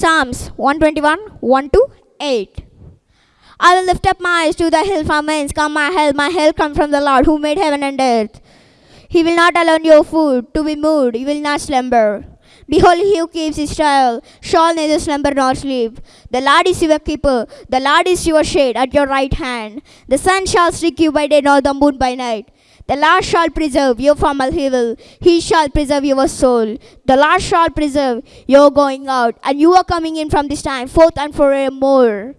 Psalms 121 1 to 8. I will lift up my eyes to the hill from whence come my help. My help comes from the Lord who made heaven and earth. He will not allow your food to be moved, he will not slumber. Behold, he who keeps Israel shall neither slumber nor sleep. The Lord is your keeper, the Lord is your shade at your right hand. The sun shall strike you by day, nor the moon by night. The Lord shall preserve you from all evil. He shall preserve your soul. The Lord shall preserve your going out, and you are coming in from this time forth and forevermore.